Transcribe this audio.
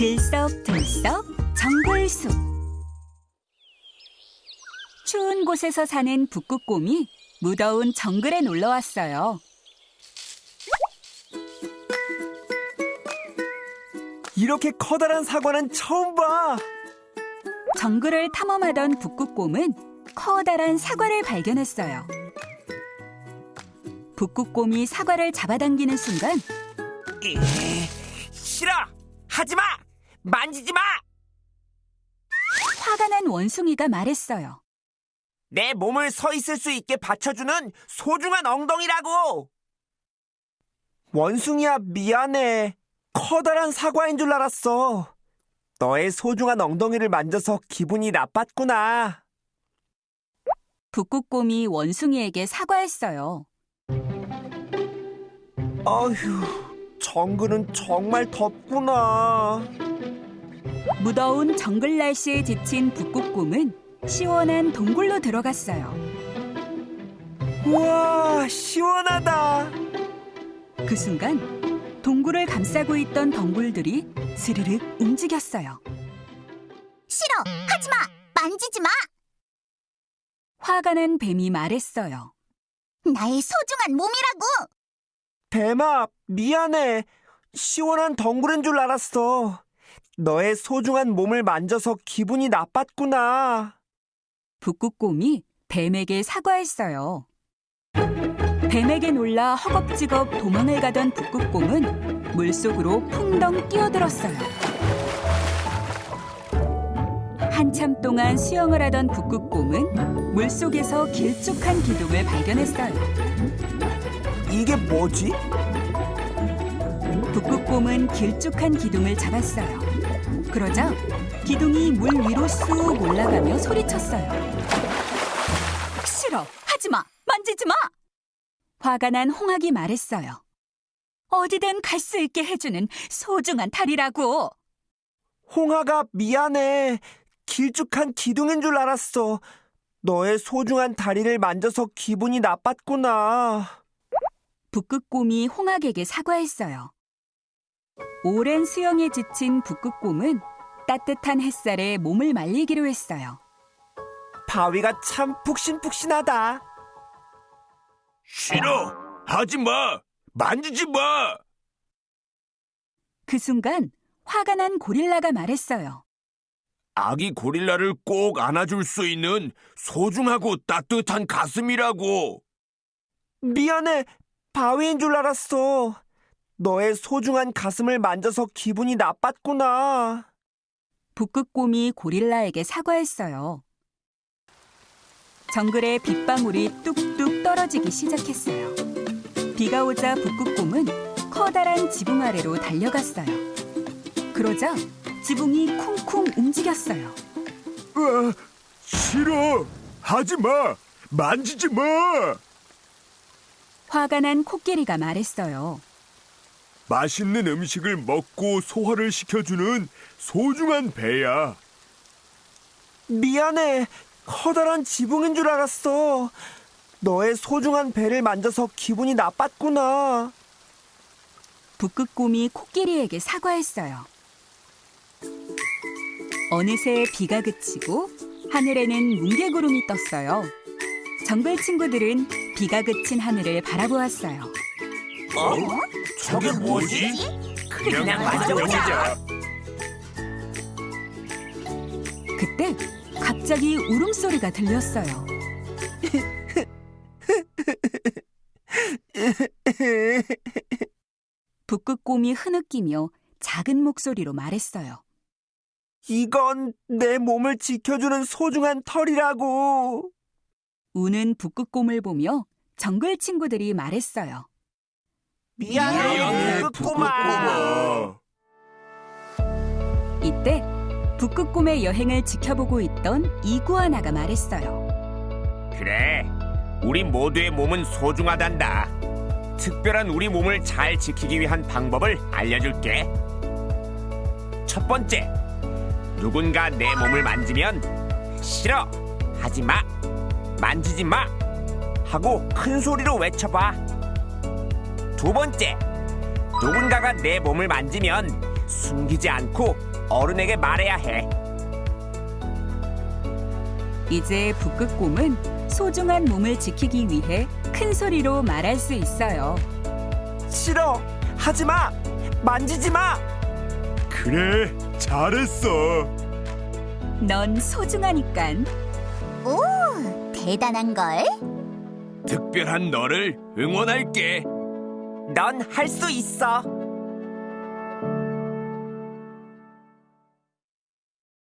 들썩들썩 정글숲 추운 곳에서 사는 북극곰이 무더운 정글에 놀러 왔어요. 이렇게 커다란 사과는 처음 봐. 정글을 탐험하던 북극곰은 커다란 사과를 발견했어요. 북극곰이 사과를 잡아당기는 순간 이, 싫어! 하지 마! 만지지 마! 화가 난 원숭이가 말했어요. 내 몸을 서 있을 수 있게 받쳐주는 소중한 엉덩이라고! 원숭이야, 미안해. 커다란 사과인 줄 알았어. 너의 소중한 엉덩이를 만져서 기분이 나빴구나. 북극곰이 원숭이에게 사과했어요. 어휴, 정글은 정말 덥구나. 무더운 정글 날씨에 지친 북극곰은 시원한 동굴로 들어갔어요. 우와, 시원하다. 그 순간 동굴을 감싸고 있던 덩굴들이 스르륵 움직였어요. 싫어! 하지 마! 만지지 마! 화가 난 뱀이 말했어요. 나의 소중한 몸이라고! 뱀아, 미안해. 시원한 덩굴인 줄 알았어. 너의 소중한 몸을 만져서 기분이 나빴구나. 북극곰이 뱀에게 사과했어요. 뱀에게 놀라 허겁지겁 도망을 가던 북극곰은 물속으로 풍덩 뛰어들었어요. 한참 동안 수영을 하던 북극곰은 물속에서 길쭉한 기둥을 발견했어요. 이게 뭐지? 북극곰은 길쭉한 기둥을 잡았어요. 그러자 기둥이 물 위로 쑥 올라가며 소리쳤어요. 싫어! 하지 마! 만지지 마! 화가 난 홍학이 말했어요. 어디든 갈 수 있게 해주는 소중한 탈이라고! 홍아가 미안해. 길쭉한 기둥인 줄 알았어. 너의 소중한 다리를 만져서 기분이 나빴구나. 북극곰이 홍학에게 사과했어요. 오랜 수영에 지친 북극곰은 따뜻한 햇살에 몸을 말리기로 했어요. 바위가 참 푹신푹신하다. 싫어! 하지 마! 만지지 마! 그 순간 화가 난 고릴라가 말했어요. 아기 고릴라를 꼭 안아줄 수 있는 소중하고 따뜻한 가슴이라고! 미안해. 바위인 줄 알았어. 너의 소중한 가슴을 만져서 기분이 나빴구나. 북극곰이 고릴라에게 사과했어요. 정글에 빗방울이 뚝뚝 떨어지기 시작했어요. 비가 오자 북극곰은 커다란 지붕 아래로 달려갔어요. 그러자 지붕이 쿵쿵 움직였어요. 으아, 싫어! 하지 마! 만지지 마! 화가 난 코끼리가 말했어요. 맛있는 음식을 먹고 소화를 시켜주는 소중한 배야. 미안해. 커다란 지붕인 줄 알았어. 너의 소중한 배를 만져서 기분이 나빴구나. 북극곰이 코끼리에게 사과했어요. 어느새 비가 그치고 하늘에는 뭉게구름이 떴어요. 정글 친구들은 비가 그친 하늘을 바라보았어요. 어? 저게 뭐지? 그냥 만져보자. 그때 갑자기 울음소리가 들렸어요. 북극곰이 흐느끼며 작은 목소리로 말했어요. 이건 내 몸을 지켜주는 소중한 털이라고. 우는 북극곰을 보며 정글 친구들이 말했어요. 미안해, 북극곰아. 이때 북극곰의 여행을 지켜보고 있던 이구아나가 말했어요. 그래, 우리 모두의 몸은 소중하단다. 특별한 우리 몸을 잘 지키기 위한 방법을 알려줄게. 첫 번째, 누군가 내 몸을 만지면 싫어, 하지 마, 만지지 마 하고 큰 소리로 외쳐봐. 두 번째, 누군가가 내 몸을 만지면 숨기지 않고 어른에게 말해야 해. 이제 북극곰은 소중한 몸을 지키기 위해 큰 소리로 말할 수 있어요. 싫어. 하지 마. 만지지 마. 그래, 잘했어. 넌 소중하니깐. 오, 대단한 걸. 특별한 너를 응원할게. 넌 할 수 있어.